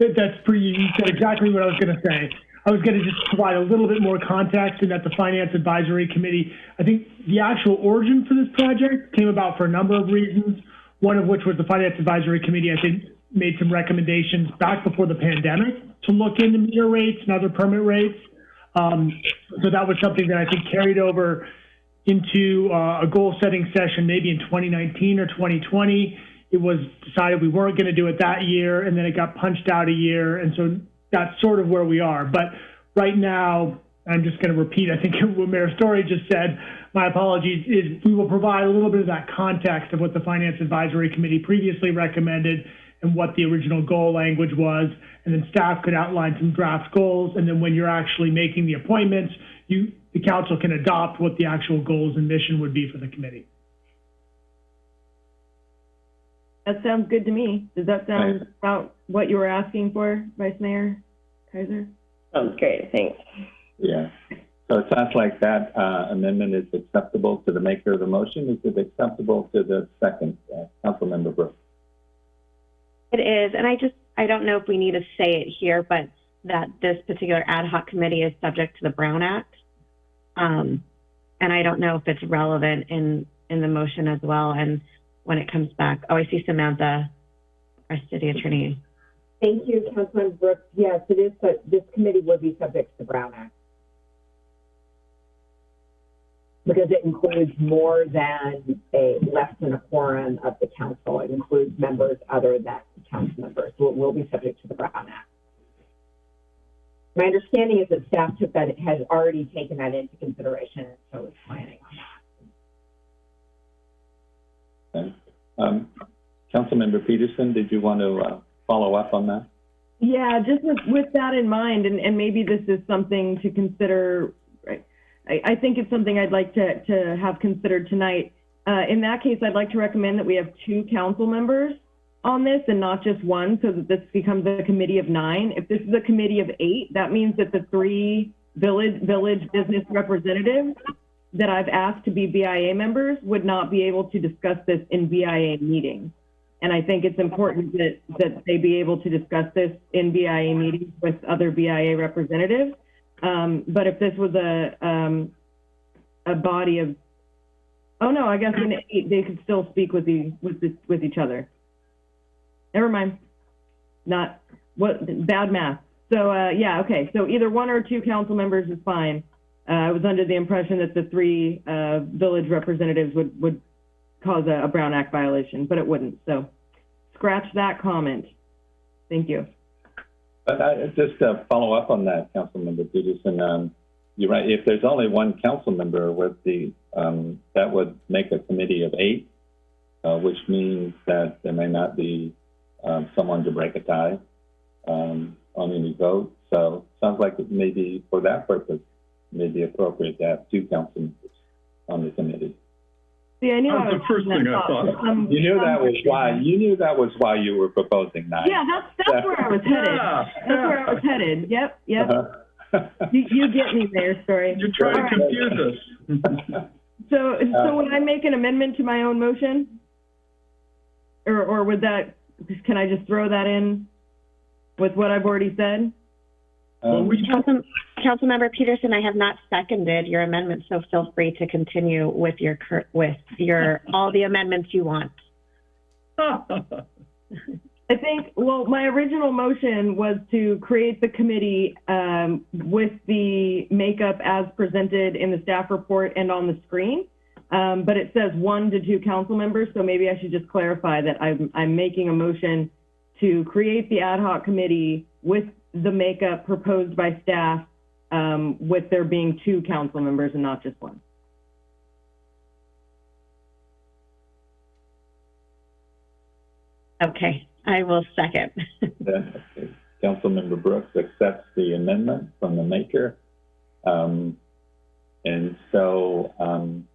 That- That's pretty, you said exactly what I was going to say. I was going to just provide a little bit more context in that the Finance Advisory Committee, I think the actual origin for this project came about for a number of reasons. One of which was the Finance Advisory Committee, I think, made some recommendations back before the pandemic to look into meter rates and other permit rates. Um, so that was something that I think carried over into uh, a goal setting session maybe in 2019 or 2020. It was decided we weren't going to do it that year, and then it got punched out a year, and so that's sort of where we are. But right now, I'm just going to repeat, I think what Mayor Storey just said. My apologies. Is we will provide a little bit of that context of what the Finance Advisory Committee previously recommended and what the original goal language was, and then staff could outline some draft goals. And then when you're actually making the appointments, you the council can adopt what the actual goals and mission would be for the committee. That sounds good to me. Does that sound about what you were asking for, Vice Mayor Keiser? Sounds great. Thanks. Yeah. So it sounds like that uh, amendment is acceptable to the maker of the motion. Is it acceptable to the second, uh, Councilmember Brooks? It is, and I just, I don't know if we need to say it here, but that this particular ad hoc committee is subject to the Brown Act. Um, and I don't know if it's relevant in, in the motion as well. And when it comes back, oh, I see Samantha, our city attorney. Thank you, Councilman Brooks. Yes, it is, but this committee would be subject to the Brown Act. Because it includes more than a, less than a quorum of the council. It includes members other than council members, so it will be subject to the Brown Act. My understanding is that staff took that, has already taken that into consideration, so is planning on that. Okay. Um, Councilmember Petersen, did you want to uh, follow up on that? Yeah, just with, with that in mind, and, and maybe this is something to consider, right? I, I think it's something I'd like to, to have considered tonight. Uh, in that case, I'd like to recommend that we have two council members on this and not just one, so that this becomes a committee of nine. If this is a committee of eight, that means that the three village, village business representatives that I've asked to be BIA members would not be able to discuss this in BIA meetings. And I think it's important that, that they be able to discuss this in BIA meetings with other BIA representatives. Um, but if this was a, um, a body of, oh no, I guess in eight, they could still speak with the, with the, with each other. Never mind. Not, what, bad math. So, uh, yeah, okay. So either one or two council members is fine. Uh, I was under the impression that the three, uh, village representatives would, would cause a, a Brown Act violation, but it wouldn't. So scratch that comment. Thank you. But I, just to follow up on that, Councilmember Petersen, um, you're right. If there's only one council member with the, um, that would make a committee of eight, uh, which means that there may not be um, someone to break a tie um, on any vote. So sounds like it may be for that purpose, it may be appropriate to have two council members on the committee. See, I knew That was was the first thing I thought. thought. Some- You knew that was why. You knew that was why you were proposing nine. Yeah, that's, that's where I was headed. Yeah, That's where I was headed. Yep, yep. Uh-huh. You, you get me there, sorry. You're trying to All right. confuse us. So, Uh, so would I make an amendment to my own motion? Or, or would that, can I just throw that in with what I've already said? Well, Um, we, Council, Councilmember Petersen, I have not seconded your amendment, so feel free to continue with your, with your, all the amendments you want. I think, well, my original motion was to create the committee um, with the makeup as presented in the staff report and on the screen. Um, But it says one to two council members, so maybe I should just clarify that I'm, I'm making a motion to create the ad hoc committee with the makeup proposed by staff, um, with there being two council members and not just one. Okay, I will second. Then, okay, Councilmember Brooks accepts the amendment from the maker. Um, and so, um,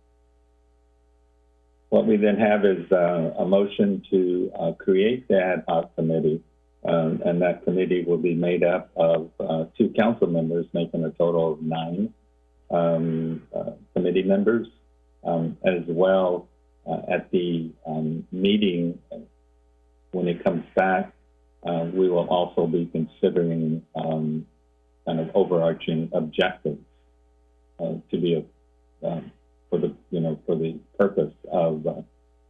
what we then have is, uh, a motion to, uh, create the ad hoc committee. Um, and that committee will be made up of, uh, two council members, making a total of nine, um, uh, committee members. Um, as well, uh, at the, um, meeting, uh, when it comes back, uh, we will also be considering um, kind of overarching objectives uh, to be a, um, for the you know for the purpose of uh,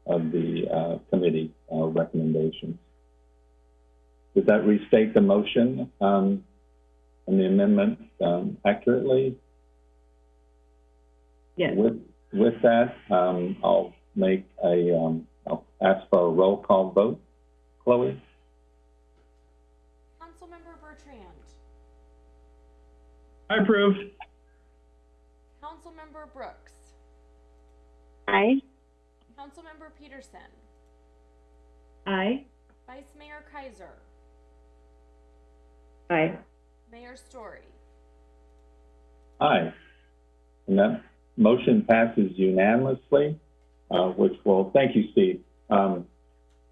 of the uh, committee uh, recommendations. Does that restate the motion um, and the amendment um, accurately? Yes. With with that, um, I'll make a um, I'll ask for a roll call vote. Chloe. Councilmember Bertrand. I approve. Councilmember Brooks. Aye. Councilmember Petersen. Aye. Vice Mayor Keiser. Aye. Mayor Storey. Aye. And that motion passes unanimously, uh, which will, thank you, Steve, um,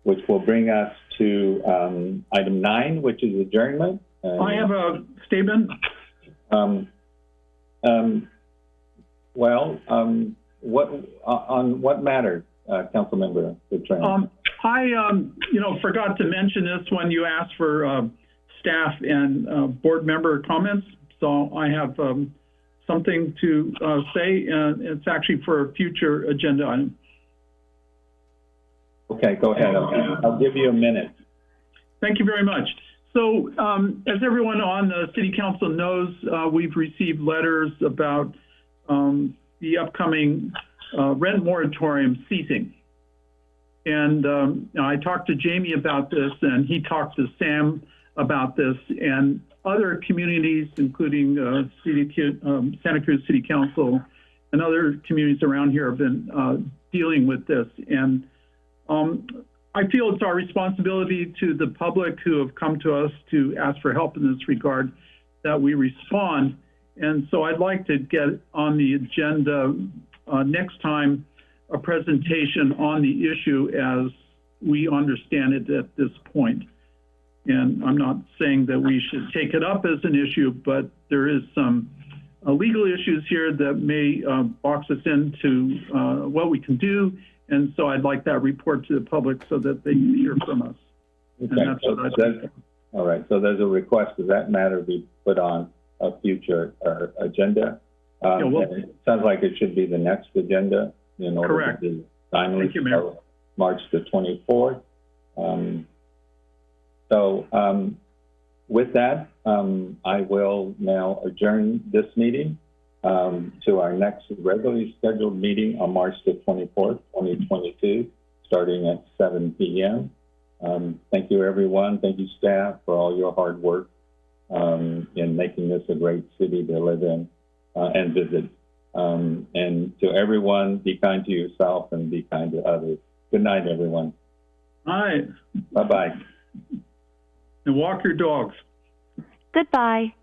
which will bring us to um, item nine, which is adjournment. And, I have a statement. um, um, well, um, what uh, on what matter, uh, Councilmember Bertrand? Um, I, um, you know, forgot to mention this when you asked for, uh, staff and, uh, board member comments. So I have, um, something to, uh, say, and it's actually for a future agenda item. okay, go ahead. I'll, I'll give you a minute. Thank you very much. So, um, as everyone on the city council knows, uh, we've received letters about, um, the upcoming, uh, rent moratorium ceasing. And, um, I talked to Jamie about this and he talked to Sam about this and other communities, including, uh, city, um, Santa Cruz City Council and other communities around here have been, uh, dealing with this. And, um, I feel it's our responsibility to the public who have come to us to ask for help in this regard that we respond. And so I'd like to get on the agenda uh, next time a presentation on the issue as we understand it at this point. And I'm not saying that we should take it up as an issue, but there is some uh, legal issues here that may uh, box us into uh, what we can do and so I'd like that report to the public so that they can hear from us. And Okay, that's so what I'd that's- all right, so there's a request that that matter be put on a future, uh, agenda. Um, Yeah, well- it sounds like it should be the next agenda in order Correct. to be timely. Thank you, Mayor. March the twenty-fourth. Um, so, um, with that, um, I will now adjourn this meeting, um, to our next regularly scheduled meeting on March the twenty-fourth, twenty twenty-two, starting at seven P M. Um, thank you, everyone. Thank you, staff, for all your hard work um, in making this a great city to live in uh, and visit. Um, and to everyone, be kind to yourself and be kind to others. Good night, everyone. All right, Bye bye. And walk your dogs. Goodbye.